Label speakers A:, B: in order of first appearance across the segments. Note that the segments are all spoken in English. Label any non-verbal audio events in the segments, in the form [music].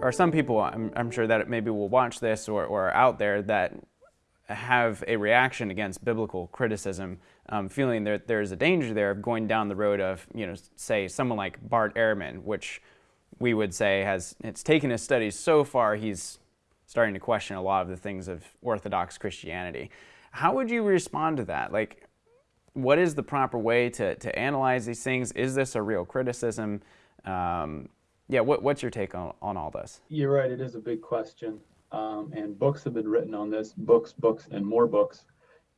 A: are some people, I'm, I'm sure that maybe will watch this or, or are out there that have a reaction against biblical criticism, um, feeling that there's a danger there of going down the road of, you know, say someone like Bart Ehrman, which we would say has it's taken his studies so far he's starting to question a lot of the things of Orthodox Christianity. How would you respond to that? Like, what is the proper way to, to analyze these things? Is this a real criticism? Um, yeah, what, what's your take on, on all this?
B: You're right, it is a big question. Um, and books have been written on this books, books, and more books.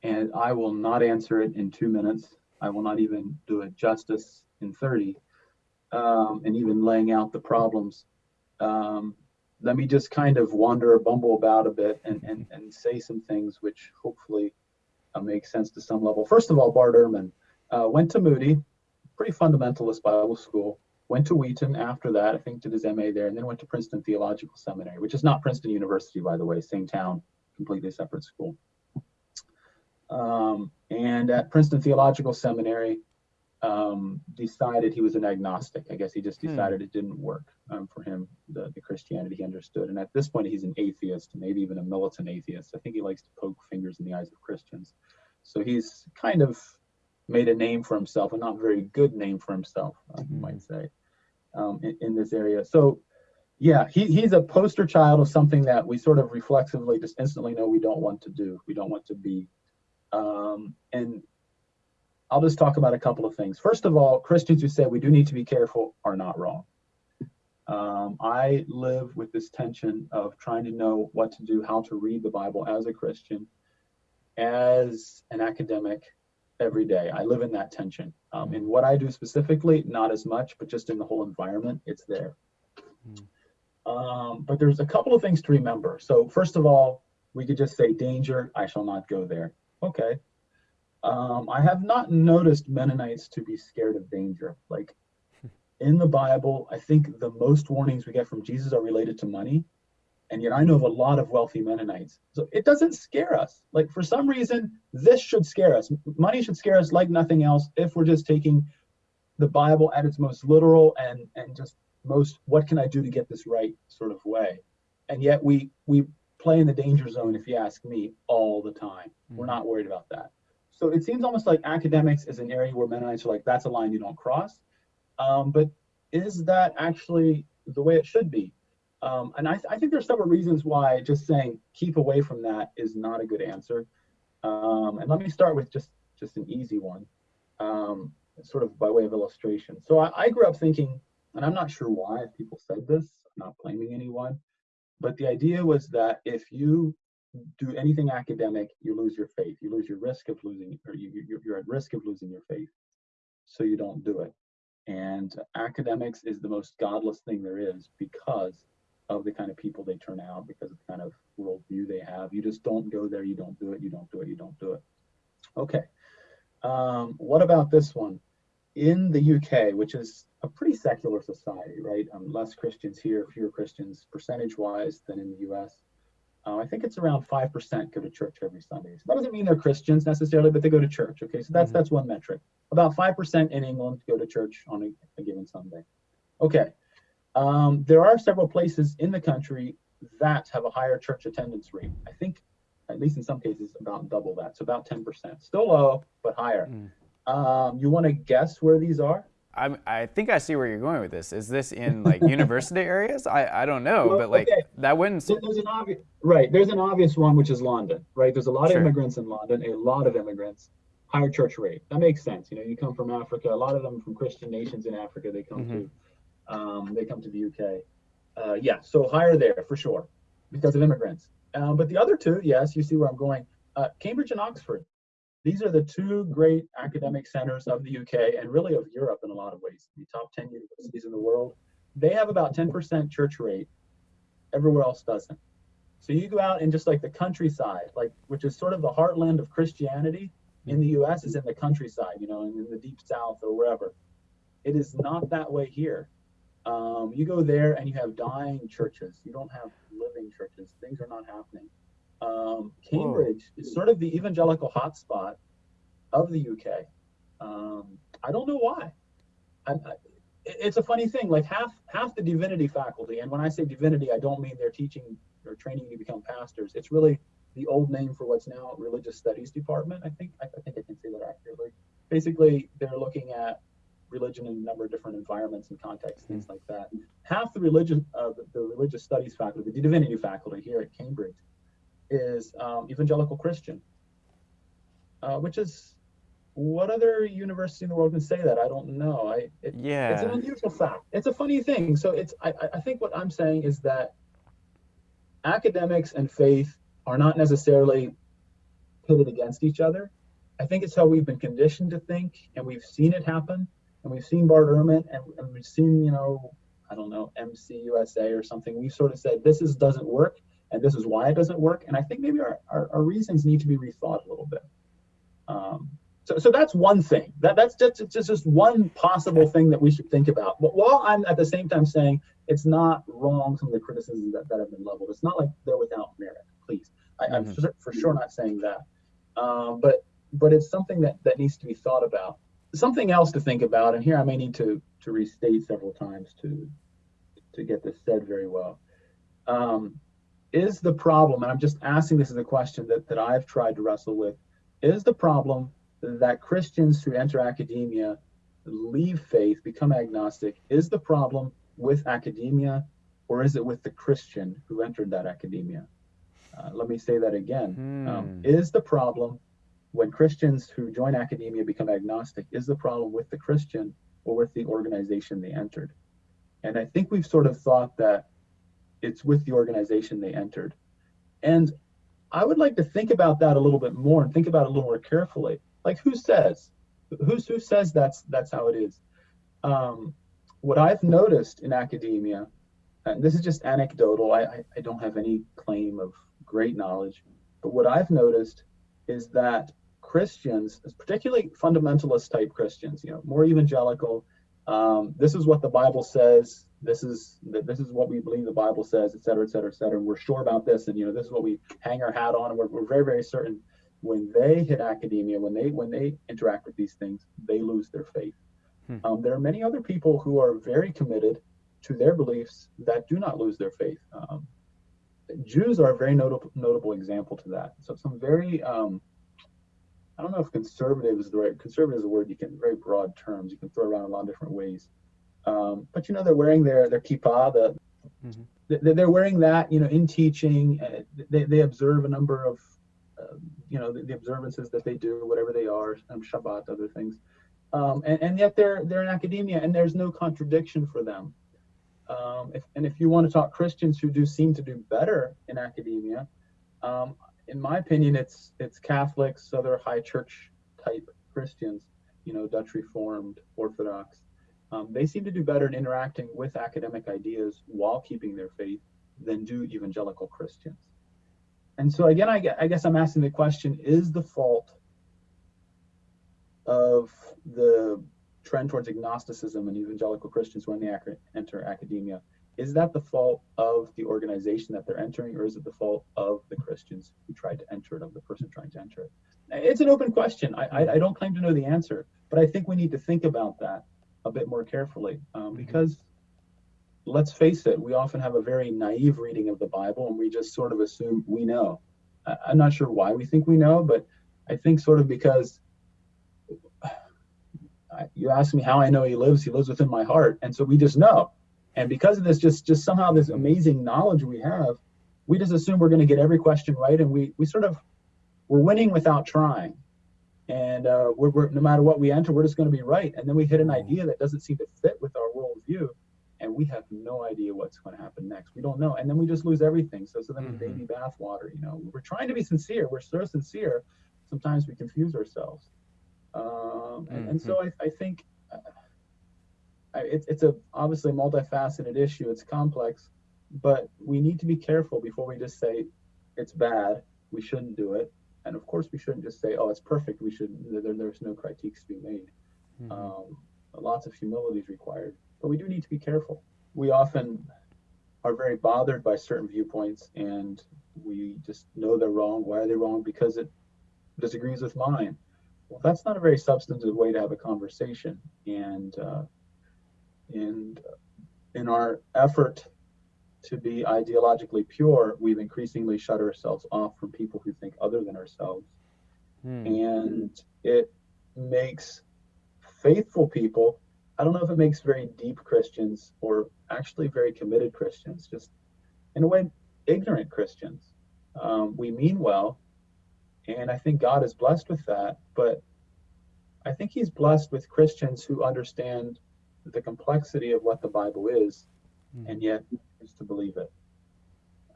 B: And I will not answer it in two minutes. I will not even do it justice in 30. Um, and even laying out the problems. Um, let me just kind of wander or bumble about a bit and, and, and say some things which hopefully uh, make sense to some level. First of all, Bart Ehrman uh, went to Moody, pretty fundamentalist Bible school, went to Wheaton after that, I think did his MA there, and then went to Princeton Theological Seminary, which is not Princeton University, by the way, same town, completely separate school. Um, and at Princeton Theological Seminary, um, decided he was an agnostic. I guess he just hmm. decided hmm. it didn't work um, for him, the, the Christianity he understood. And at this point, he's an atheist, maybe even a militant atheist. I think he likes to poke fingers in the eyes of Christians. So he's kind of made a name for himself, a not very good name for himself, uh, you might hmm. say, um, in, in, this area. So, yeah, he, he's a poster child of something that we sort of reflexively just instantly know we don't want to do, we don't want to be. Um, and I'll just talk about a couple of things. First of all, Christians who say we do need to be careful are not wrong. Um, I live with this tension of trying to know what to do, how to read the Bible as a Christian, as an academic every day. I live in that tension. Um, in what I do specifically, not as much, but just in the whole environment, it's there. Mm. Um, but there's a couple of things to remember. So, first of all, we could just say, danger, I shall not go there. Okay, um, I have not noticed Mennonites to be scared of danger. Like in the Bible, I think the most warnings we get from Jesus are related to money. And yet I know of a lot of wealthy Mennonites. So it doesn't scare us. Like for some reason, this should scare us. Money should scare us like nothing else if we're just taking the Bible at its most literal and and just most what can I do to get this right sort of way. And yet we we play in the danger zone, if you ask me, all the time. Mm-hmm. We're not worried about that. So it seems almost like academics is an area where Mennonites are like, that's a line you don't cross. Um, but is that actually the way it should be? Um, and I, th I, think there's several reasons why just saying keep away from that is not a good answer. Um, and let me start with just just an easy one, um, sort of by way of illustration. So I, I, grew up thinking, and I'm not sure why people said this, I'm not blaming anyone, but the idea was that if you do anything academic, you lose your faith. You lose your risk of losing, or you, you're at risk of losing your faith. So you don't do it. And academics is the most godless thing there is because of the kind of people they turn out, because of the kind of worldview they have. You just don't go there. You don't do it. You don't do it. You don't do it. Okay. Um, what about this one? In the UK, which is a pretty secular society, right? Um, less Christians here, fewer Christians percentage wise than in the US. Uh, I think it's around 5% go to church every Sunday. So that doesn't mean they're Christians necessarily, but they go to church. Okay, so that's mm-hmm. that's one metric. About 5% in England go to church on a, a given Sunday. Okay, um, there are several places in the country that have a higher church attendance rate. I think, at least in some cases, about double that. So about 10%. Still low, but higher. Mm. Um, you want to guess where these are?
A: I, I think I see where you're going with this. Is this in like [laughs] university areas? I, I don't know, well, but like okay. that wouldn't.
B: There's an obvious right. There's an obvious one, which is London. Right. There's a lot sure. of immigrants in London. A lot of immigrants. Higher church rate. That makes sense. You know, you come from Africa. A lot of them from Christian nations in Africa. They come mm-hmm. to, um, they come to the UK. Uh, yeah. So higher there for sure, because of immigrants. Um, but the other two, yes, you see where I'm going. Uh, Cambridge and Oxford. These are the two great academic centers of the UK and really of Europe in a lot of ways, the top 10 universities in the world. They have about 10% church rate. Everywhere else doesn't. So you go out in just like the countryside, like which is sort of the heartland of Christianity in the US is in the countryside, you know, in the deep south or wherever. It is not that way here. Um, you go there and you have dying churches. You don't have living churches. Things are not happening. Um, Cambridge Whoa. is sort of the evangelical hotspot of the UK. Um, I don't know why. I, I, it's a funny thing. Like half half the divinity faculty, and when I say divinity, I don't mean they're teaching or training you to become pastors. It's really the old name for what's now religious studies department. I think I, I think I can say that accurately. Basically, they're looking at religion in a number of different environments and contexts, things like that. Half the religion, uh, the, the, religious studies faculty, the divinity faculty here at Cambridge, is um, evangelical Christian, uh, which is what other university in the world can say that? I don't know. I it, yeah, it's an unusual fact. It's a funny thing. So it's I, I think what I'm saying is that academics and faith are not necessarily pitted against each other. I think it's how we've been conditioned to think, and we've seen it happen, and we've seen Bart Ehrman, and, and we've seen you know I don't know MCUSA or something. We've sort of said this is doesn't work, and this is why it doesn't work. And I think maybe our, our, our reasons need to be rethought a little bit. Um, so, so that's one thing. That, that's just, just, just one possible thing that we should think about. But while I'm at the same time saying it's not wrong, some of the criticisms that, that have been leveled, it's not like they're without merit, please. I, am mm-hmm. for, for, sure not saying that. Um, but but it's something that, that needs to be thought about. Something else to think about, and here I may need to, to restate several times to, to get this said very well. Um, is the problem, and I'm just asking this as a question that, that I've tried to wrestle with, is the problem that Christians who enter academia leave faith, become agnostic, is the problem with academia or is it with the Christian who entered that academia? Uh, let me say that again. Hmm. Um, is the problem when Christians who join academia become agnostic, is the problem with the Christian or with the organization they entered? And I think we've sort of thought that it's with the organization they entered. And I would like to think about that a little bit more and think about it a little more carefully. Like who says? Who's who says that's that's how it is? Um, what I've noticed in academia, and this is just anecdotal, I, I, I don't have any claim of great knowledge, but what I've noticed is that Christians, particularly fundamentalist type Christians, you know, more evangelical, um, this is what the Bible says. This is this is what we believe the Bible says, et cetera, et cetera, et cetera. And we're sure about this, and you know, this is what we hang our hat on, and we're, we're very, very certain when they hit academia, when they when they interact with these things, they lose their faith. Hmm. Um, there are many other people who are very committed to their beliefs that do not lose their faith. Um, Jews are a very notable notable example to that. So some very um, I don't know if conservative is the right conservative is a word you can very broad terms you can throw around a lot of different ways. Um, but you know they're wearing their their kippah, the, mm-hmm. they're wearing that you know in teaching. Uh, they, they observe a number of uh, you know the, the, observances that they do, whatever they are, um, Shabbat, other things, um, and, and yet they're they're in academia, and there's no contradiction for them. Um, if, and if you want to talk Christians who do seem to do better in academia, um, in my opinion, it's it's Catholics, other high church type Christians, you know, Dutch Reformed, Orthodox. Um, they seem to do better in interacting with academic ideas while keeping their faith than do evangelical Christians. And so again, I, I guess I'm asking the question: Is the fault of the trend towards agnosticism and evangelical Christians when they enter academia is that the fault of the organization that they're entering, or is it the fault of the Christians who tried to enter it, of the person trying to enter it? It's an open question. I, I, I don't claim to know the answer, but I think we need to think about that a bit more carefully um, mm-hmm. because let's face it, we often have a very naive reading of the Bible and we just sort of assume we know. I, I'm not sure why we think we know, but I think sort of because [sighs] you ask me how I know he lives, he lives within my heart. And so we just know. And because of this, just just somehow this amazing knowledge we have, we just assume we're going to get every question right, and we we sort of we're winning without trying. And uh, we're, we're, no matter what we enter, we're just going to be right. And then we hit an idea that doesn't seem to fit with our worldview, and we have no idea what's going to happen next. We don't know, and then we just lose everything. So, so then mm-hmm. baby bathwater. You know, we're trying to be sincere. We're so sincere. Sometimes we confuse ourselves. Um, and, mm-hmm. and, so mm-hmm. I, I think. Uh, it's it's a obviously multifaceted issue. It's complex, but we need to be careful before we just say it's bad. We shouldn't do it, and of course we shouldn't just say, oh, it's perfect. We should. There, there's no critiques to be made. Mm-hmm. Um, lots of humility is required, but we do need to be careful. We often are very bothered by certain viewpoints, and we just know they're wrong. Why are they wrong? Because it disagrees with mine. Well, that's not a very substantive way to have a conversation, and uh, And in our effort to be ideologically pure, we've increasingly shut ourselves off from people who think other than ourselves. Hmm. And it makes faithful people, I don't know if it makes very deep Christians or actually very committed Christians, just in a way, ignorant Christians. Um, we mean well, and I think God is blessed with that, but I think He's blessed with Christians who understand the complexity of what the Bible is mm. and yet is to believe it.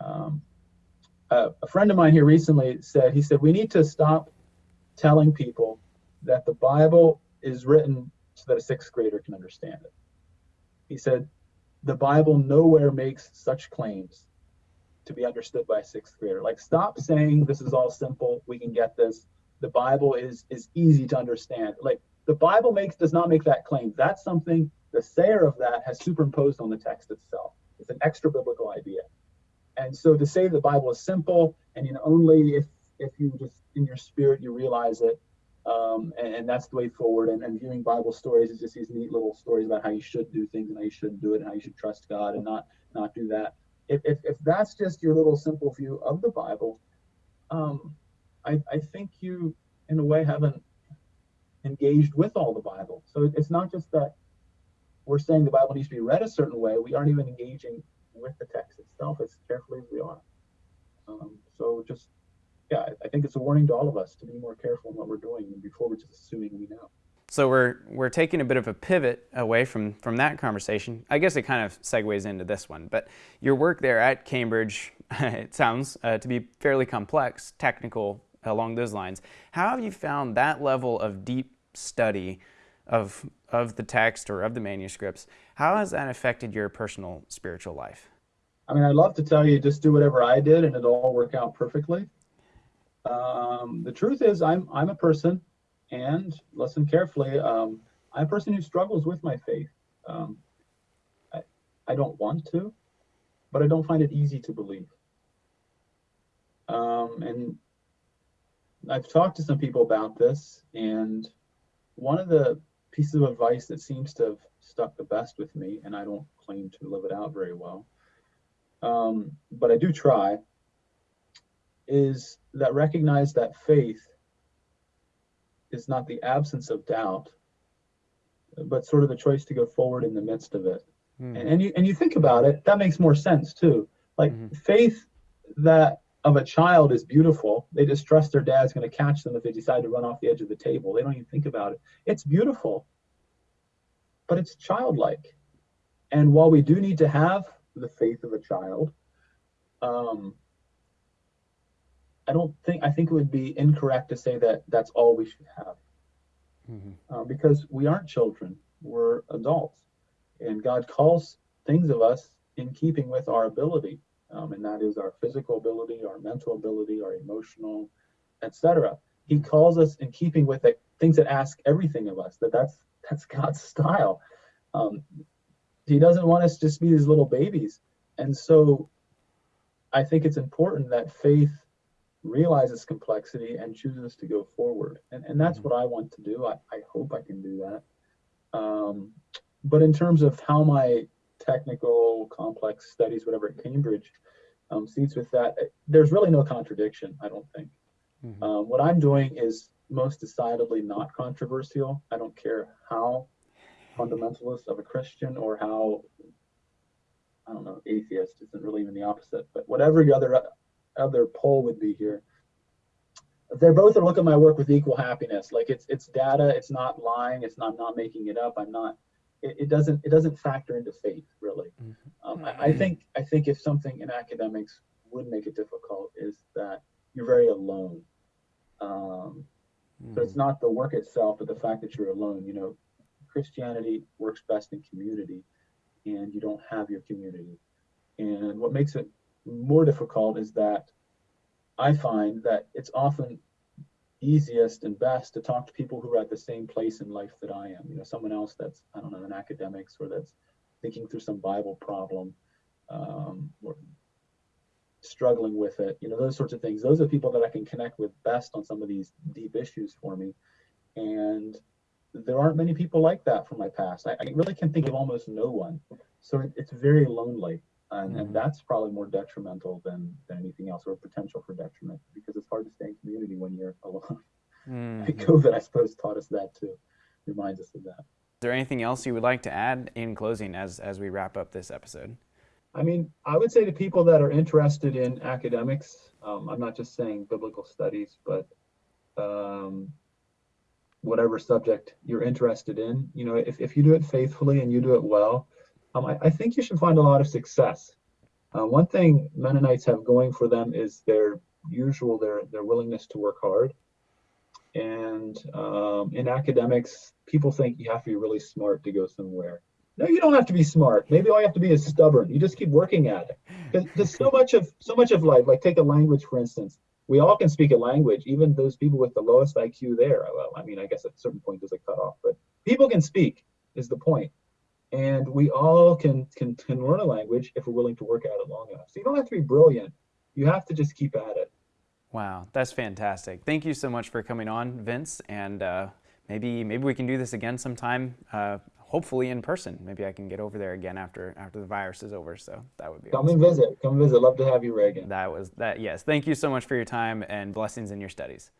B: Um, uh, a friend of mine here recently said, he said, we need to stop telling people that the Bible is written so that a sixth grader can understand it. He said, the Bible nowhere makes such claims to be understood by a sixth grader. Like, stop saying this is all simple, we can get this. The Bible is is easy to understand. Like, the Bible makes does not make that claim. That's something the sayer of that has superimposed on the text itself. It's an extra biblical idea. And so to say the Bible is simple and you know only if if you just in your spirit you realize it, um, and, and, that's the way forward. And, and, viewing Bible stories is just these neat little stories about how you should do things and how you shouldn't do it and how you should trust God and not not do that. If if, if that's just your little simple view of the Bible, um, I I think you in a way haven't engaged with all the Bible. So it's not just that we're saying the Bible needs to be read a certain way, we aren't even engaging with the text itself as carefully as we are. Um, so just, yeah, I think it's a warning to all of us to be more careful in what we're doing before we're just assuming we know.
A: So we're we're taking a bit of a pivot away from from that conversation. I guess it kind of segues into this one. But your work there at Cambridge, [laughs] it sounds uh, to be fairly complex, technical along those lines. How have you found that level of deep study of, of the text or of the manuscripts, how has that affected your personal spiritual life?
B: I mean, I'd love to tell you just do whatever I did and it'll all work out perfectly. Um, the truth is, I'm I'm a person, and listen carefully. Um, I'm a person who struggles with my faith. Um, I I don't want to, but I don't find it easy to believe. Um, and I've talked to some people about this, and one of the piece of advice that seems to have stuck the best with me, and I don't claim to live it out very well, um, but I do try, is that recognize that faith is not the absence of doubt, but sort of the choice to go forward in the midst of it. Mm. And, and you and you think about it, that makes more sense too. Like mm-hmm. faith that of a child is beautiful. They just trust their dad's going to catch them if they decide to run off the edge of the table. They don't even think about it. It's beautiful, but it's childlike. And while we do need to have the faith of a child, um, I don't think I think it would be incorrect to say that that's all we should have, mm-hmm. uh, because we aren't children; we're adults, and God calls things of us in keeping with our ability um, and that is our physical ability, our mental ability, our emotional, etc. He calls us in keeping with it, things that ask everything of us. That that's that's God's style. Um, he doesn't want us to just be these little babies, and so I think it's important that faith realizes complexity and chooses to go forward, and and that's mm-hmm. what I want to do. I, I hope I can do that. Um, but in terms of how my technical, complex studies, whatever at Cambridge um, seats with that. There's really no contradiction, I don't think. Mm-hmm. Um, what I'm doing is most decidedly not controversial. I don't care how fundamentalist of a Christian or how I don't know atheist isn't really even the opposite, but whatever the other other pole would be here. They're both are looking at my work with equal happiness. Like it's it's data, it's not lying, it's not not making it up. I'm not it, it doesn't it doesn't factor into faith really. Mm-hmm. Um, I, I, think I think if something in academics would make it difficult is that you're very alone. Um, mm-hmm. So it's mm. not the work itself, but the fact that you're alone. You know, Christianity works best in community, and you don't have your community. And what makes it more difficult is that I find that it's often easiest and best to talk to people who are at the same place in life that I am. You know, someone else that's I don't know in academics or that's thinking through some Bible problem um, or struggling with it. You know, those sorts of things. Those are people that I can connect with best on some of these deep issues for me. And there aren't many people like that from my past. I, I really can think of almost no one. So it, it's very lonely. And, mm-hmm. and that's probably more detrimental than, than anything else or potential for detriment because it's hard to stay in community when you're alone. [laughs] Mm-hmm. COVID, I suppose, taught us that too, reminds us of that.
A: Is there anything else you would like to add in closing as, as we wrap up this episode?
B: I mean, I would say to people that are interested in academics, um, I'm not just saying biblical studies, but um, whatever subject you're interested in, you know, if, if you do it faithfully and you do it well, um, I, I, think you should find a lot of success. Uh, one thing Mennonites have going for them is their usual their their willingness to work hard. And um, in academics, people think you have to be really smart to go somewhere. No, you don't have to be smart. Maybe all you have to be is stubborn. You just keep working at it. Because so much of so much of life, like take a language for instance. We all can speak a language, even those people with the lowest IQ there. Well, I mean, I guess at a certain point there's a cutoff, but people can speak is the point. And we all can, can can learn a language if we're willing to work at it long enough. So you don't have to be brilliant. You have to just keep at it.
A: Wow, that's fantastic. Thank you so much for coming on, Vince. And uh, maybe maybe we can do this again sometime. Uh, hopefully in person. Maybe I can get over there again after after the virus is over. So that would be
B: come
A: awesome.
B: and visit. Come visit. Love to have you, Reagan.
A: That was that. Yes. Thank you so much for your time and blessings in your studies.